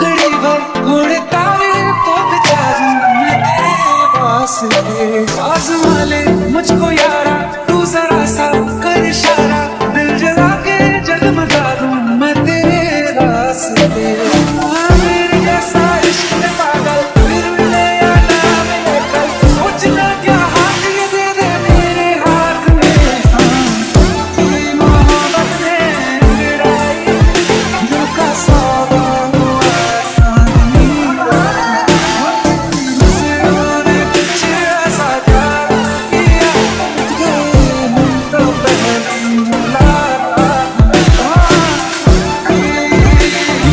पगड़ी भर घोड़े तारे तो पग बिचारी मैं तेरे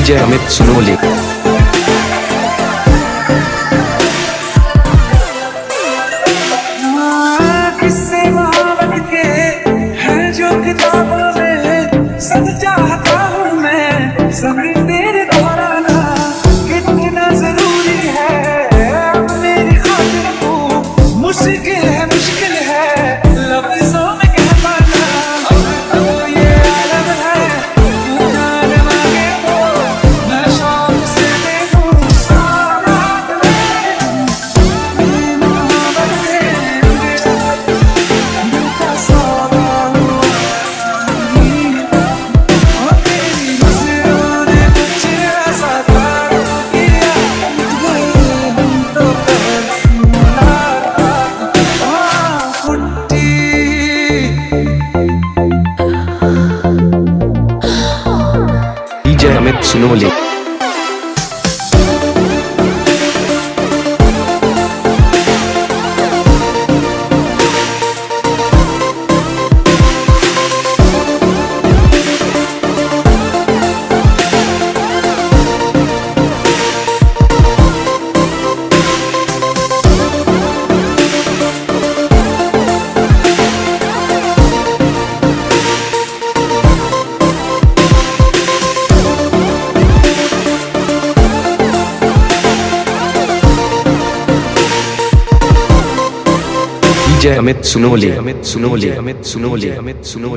डीजे अमित सुनोली किस्से के हैं जो किताबों में Amit Sunoli. DJ Amit Sunoli. Amit Sunoli. Amit Sunoli. Amit Sunoli.